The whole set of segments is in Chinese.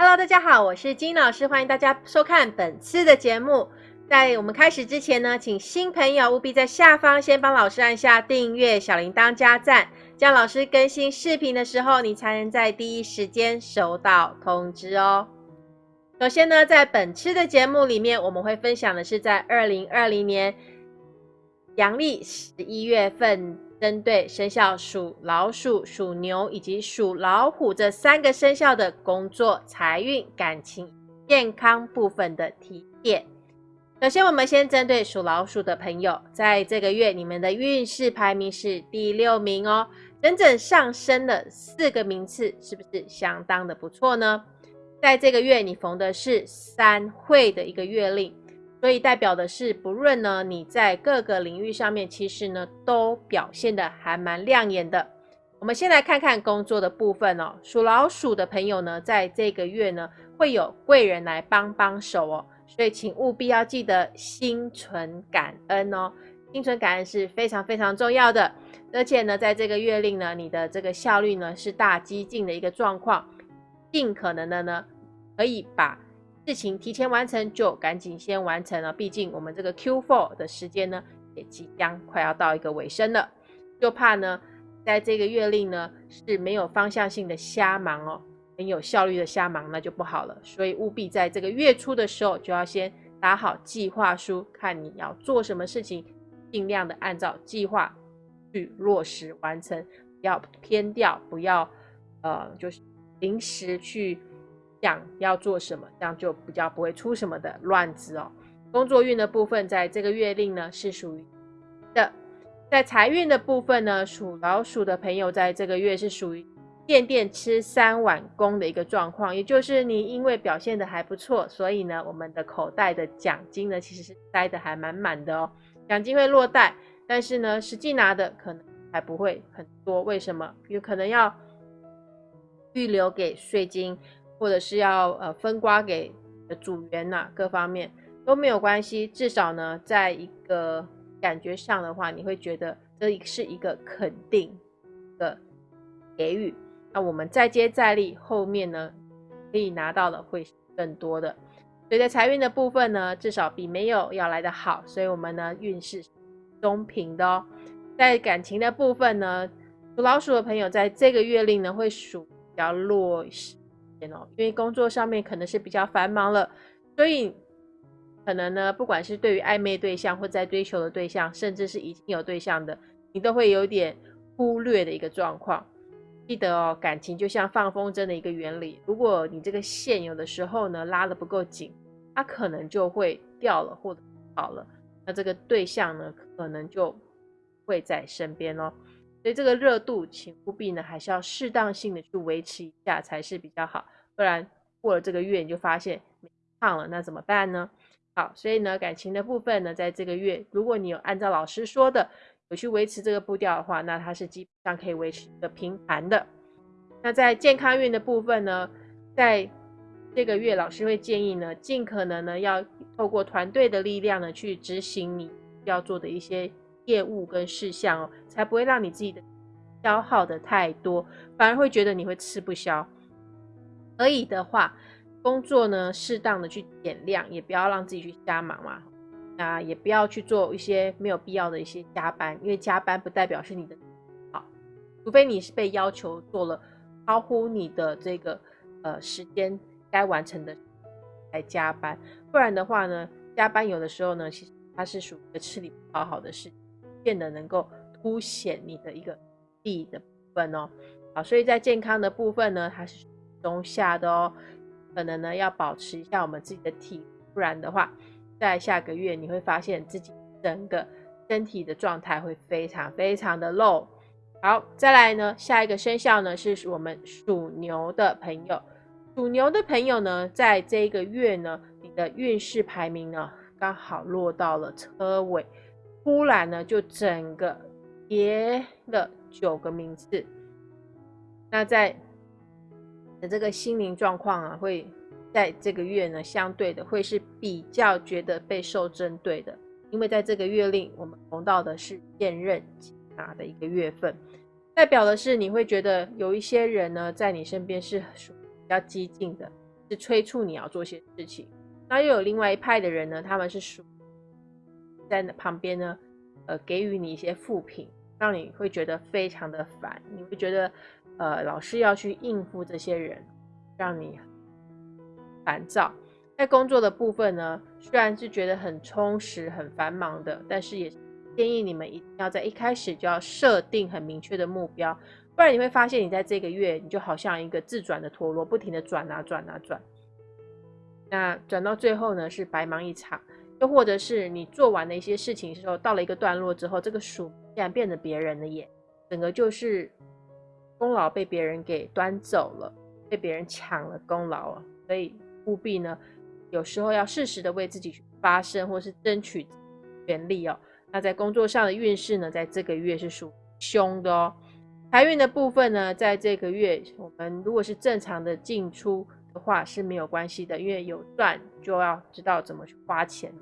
Hello，大家好，我是金老师，欢迎大家收看本次的节目。在我们开始之前呢，请新朋友务必在下方先帮老师按下订阅、小铃铛加赞，这样老师更新视频的时候，你才能在第一时间收到通知哦。首先呢，在本次的节目里面，我们会分享的是在二零二零年阳历十一月份。针对生肖属老鼠、属牛以及属老虎这三个生肖的工作、财运、感情、健康部分的提点。首先，我们先针对属老鼠的朋友，在这个月你们的运势排名是第六名哦，整整上升了四个名次，是不是相当的不错呢？在这个月，你逢的是三会的一个月令。所以代表的是，不论呢你在各个领域上面，其实呢都表现的还蛮亮眼的。我们先来看看工作的部分哦。属老鼠的朋友呢，在这个月呢会有贵人来帮帮手哦，所以请务必要记得心存感恩哦。心存感恩是非常非常重要的。而且呢，在这个月令呢，你的这个效率呢是大激进的一个状况，尽可能的呢可以把。事情提前完成就赶紧先完成了，毕竟我们这个 Q4 的时间呢也即将快要到一个尾声了，就怕呢在这个月令呢是没有方向性的瞎忙哦，很有效率的瞎忙那就不好了，所以务必在这个月初的时候就要先打好计划书，看你要做什么事情，尽量的按照计划去落实完成，不要偏掉，不要呃就是临时去。想要做什么，这样就比较不会出什么的乱子哦。工作运的部分，在这个月令呢是属于的。在财运的部分呢，属老鼠的朋友在这个月是属于垫垫吃三碗公的一个状况，也就是你因为表现的还不错，所以呢，我们的口袋的奖金呢其实是塞的还满满的哦。奖金会落袋，但是呢，实际拿的可能还不会很多。为什么？有可能要预留给税金。或者是要呃分瓜给组员呐，各方面都没有关系。至少呢，在一个感觉上的话，你会觉得这是一个肯定的给予。那我们再接再厉，后面呢可以拿到的会更多的。所以在财运的部分呢，至少比没有要来的好。所以我们呢运势中平的哦。在感情的部分呢，属老鼠的朋友在这个月令呢会属比较弱势。因为工作上面可能是比较繁忙了，所以可能呢，不管是对于暧昧对象或在追求的对象，甚至是已经有对象的，你都会有点忽略的一个状况。记得哦，感情就像放风筝的一个原理，如果你这个线有的时候呢拉的不够紧，它可能就会掉了或者跑了，那这个对象呢可能就会在身边哦。所以这个热度，请务必呢，还是要适当性的去维持一下才是比较好，不然过了这个月你就发现胖了，那怎么办呢？好，所以呢，感情的部分呢，在这个月，如果你有按照老师说的，有去维持这个步调的话，那它是基本上可以维持一个平盘的。那在健康运的部分呢，在这个月，老师会建议呢，尽可能呢，要透过团队的力量呢，去执行你要做的一些。业务跟事项哦，才不会让你自己的消耗的太多，反而会觉得你会吃不消。可以的话，工作呢适当的去减量，也不要让自己去瞎忙嘛。啊，也不要去做一些没有必要的一些加班，因为加班不代表是你的好，除非你是被要求做了超乎你的这个呃时间该完成的来加班，不然的话呢，加班有的时候呢，其实它是属于吃力不讨好的事。变得能够凸显你的一个力的部分哦，好，所以在健康的部分呢，它是中下的哦，可能呢要保持一下我们自己的体，不然的话，在下个月你会发现自己整个身体的状态会非常非常的 low。好，再来呢，下一个生肖呢是我们属牛的朋友，属牛的朋友呢，在这个月呢，你的运势排名呢刚好落到了车尾。突然呢，就整个跌了九个名次。那在的这个心灵状况啊，会在这个月呢，相对的会是比较觉得被受针对的，因为在这个月令，我们逢到的是现任拿的一个月份，代表的是你会觉得有一些人呢，在你身边是属比较激进的，是催促你要做些事情。那又有另外一派的人呢，他们是属在旁边呢，呃，给予你一些负评，让你会觉得非常的烦，你会觉得呃，老是要去应付这些人，让你烦躁。在工作的部分呢，虽然是觉得很充实、很繁忙的，但是也建议你们一定要在一开始就要设定很明确的目标。不然你会发现，你在这个月，你就好像一个自转的陀螺，不停的转啊转啊转。那转到最后呢，是白忙一场。又或者是你做完了一些事情的时候，到了一个段落之后，这个书竟然变成别人的眼，整个就是功劳被别人给端走了，被别人抢了功劳了。所以务必呢，有时候要适时的为自己去发声，或是争取权利哦。那在工作上的运势呢，在这个月是属凶的哦。财运的部分呢，在这个月，我们如果是正常的进出的话是没有关系的，因为有赚就要知道怎么去花钱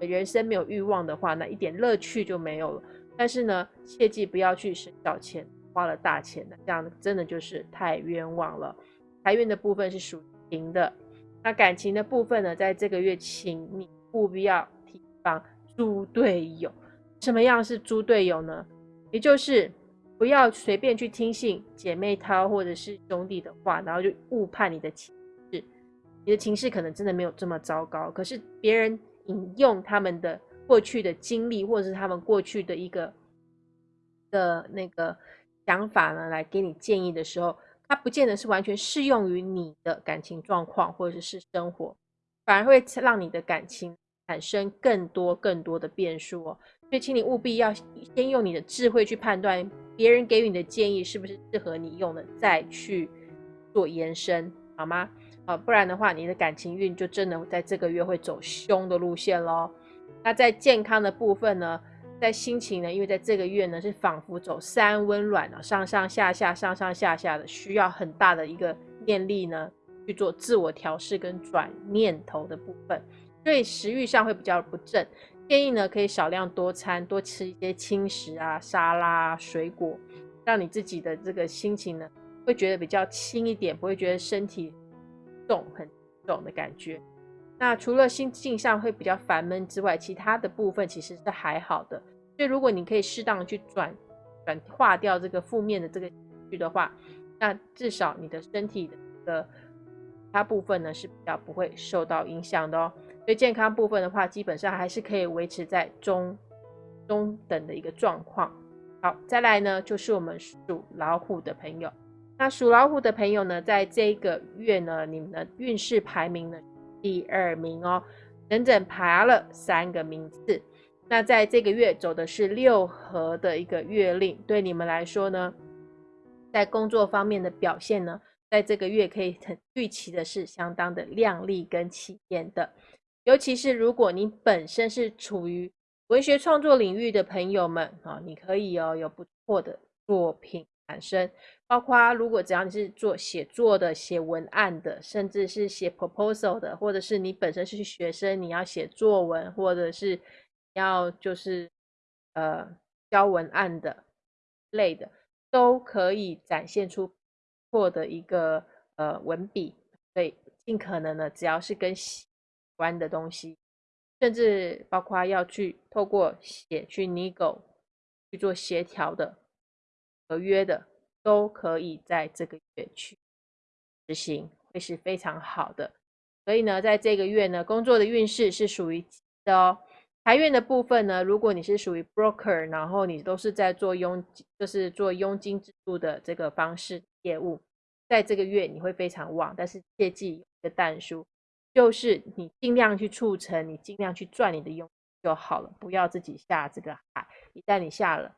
人生没有欲望的话，那一点乐趣就没有了。但是呢，切记不要去省小钱，花了大钱的，这样真的就是太冤枉了。财运的部分是属平的，那感情的部分呢，在这个月，请你务必要提防猪队友。什么样是猪队友呢？也就是。不要随便去听信姐妹淘或者是兄弟的话，然后就误判你的情。你的情绪可能真的没有这么糟糕，可是别人引用他们的过去的经历，或者是他们过去的一个的那个想法呢，来给你建议的时候，它不见得是完全适用于你的感情状况或者是生活，反而会让你的感情产生更多更多的变数哦。所以，请你务必要先用你的智慧去判断。别人给予你的建议是不是适合你用的，再去做延伸，好吗？啊，不然的话，你的感情运就真的在这个月会走凶的路线喽。那在健康的部分呢，在心情呢，因为在这个月呢是仿佛走三温暖啊，上上下下、上上下下的，需要很大的一个念力呢去做自我调试跟转念头的部分，所以食欲上会比较不正。建议呢，可以少量多餐，多吃一些轻食啊、沙拉、水果，让你自己的这个心情呢，会觉得比较轻一点，不会觉得身体重很重的感觉。那除了心境上会比较烦闷之外，其他的部分其实是还好的。所以如果你可以适当的去转转化掉这个负面的这个情绪的话，那至少你的身体的其他部分呢是比较不会受到影响的哦。所以健康部分的话，基本上还是可以维持在中中等的一个状况。好，再来呢，就是我们属老虎的朋友。那属老虎的朋友呢，在这个月呢，你们的运势排名呢第二名哦，整整爬了三个名次。那在这个月走的是六合的一个月令，对你们来说呢，在工作方面的表现呢，在这个月可以很预期的是相当的亮丽跟起眼的。尤其是如果你本身是处于文学创作领域的朋友们啊，你可以哦有不错的作品产生。包括如果只要你是做写作的、写文案的，甚至是写 proposal 的，或者是你本身是学生，你要写作文，或者是要就是呃教文案的类的，都可以展现出错的一个呃文笔。所以尽可能的，只要是跟关的东西，甚至包括要去透过写去 nego 去做协调的合约的，都可以在这个月去执行，会是非常好的。所以呢，在这个月呢，工作的运势是属于的哦。财运的部分呢，如果你是属于 broker，然后你都是在做佣，就是做佣金制度的这个方式业务，在这个月你会非常旺，但是切记一个淡书。就是你尽量去促成，你尽量去赚你的佣就好了，不要自己下这个海。一旦你下了，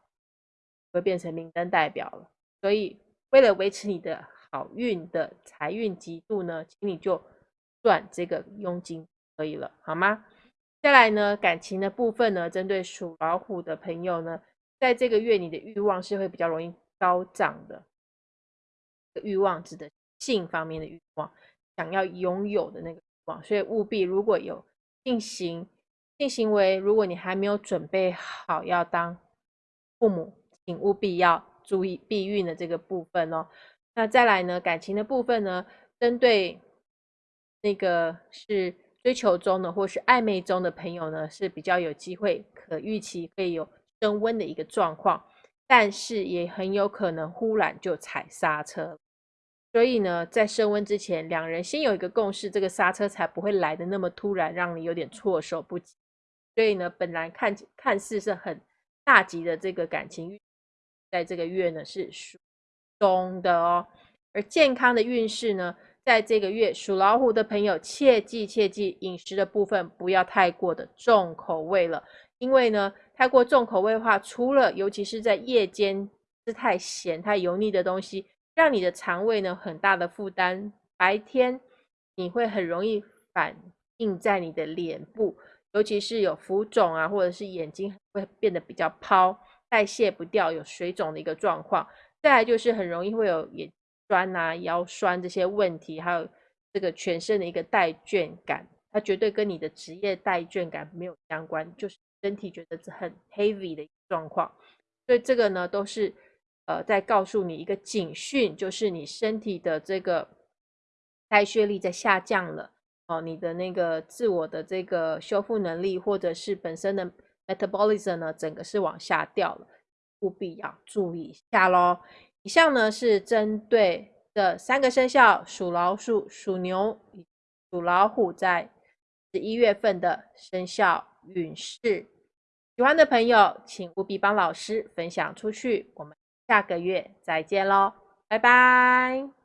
会变成明灯代表了。所以，为了维持你的好运的财运极度呢，请你就赚这个佣金可以了，好吗？再来呢，感情的部分呢，针对属老虎的朋友呢，在这个月你的欲望是会比较容易高涨的。欲望指的性方面的欲望，想要拥有的那个欲望。所以务必，如果有进行性行为，如果你还没有准备好要当父母，请务必要注意避孕的这个部分哦。那再来呢，感情的部分呢，针对那个是追求中的或是暧昧中的朋友呢，是比较有机会可预期会有升温的一个状况，但是也很有可能忽然就踩刹车。所以呢，在升温之前，两人先有一个共识，这个刹车才不会来的那么突然，让你有点措手不及。所以呢，本来看看似是很大吉的这个感情，在这个月呢是属中的哦。而健康的运势呢，在这个月属老虎的朋友，切记切记饮食的部分不要太过的重口味了，因为呢，太过重口味的话，除了尤其是在夜间吃太咸太油腻的东西。让你的肠胃呢很大的负担，白天你会很容易反映在你的脸部，尤其是有浮肿啊，或者是眼睛会变得比较泡，代谢不掉，有水肿的一个状况。再来就是很容易会有眼酸啊、腰酸这些问题，还有这个全身的一个带倦感，它绝对跟你的职业带倦感没有相关，就是身体觉得是很 heavy 的状况。所以这个呢都是。呃，在告诉你一个警讯，就是你身体的这个代谢力在下降了哦，你的那个自我的这个修复能力，或者是本身的 metabolism 呢，整个是往下掉了，务必要注意一下喽。以上呢是针对这三个生肖属老鼠、属牛、属老虎在十一月份的生肖运势。喜欢的朋友，请务必帮老师分享出去，我们。下个月再见喽，拜拜。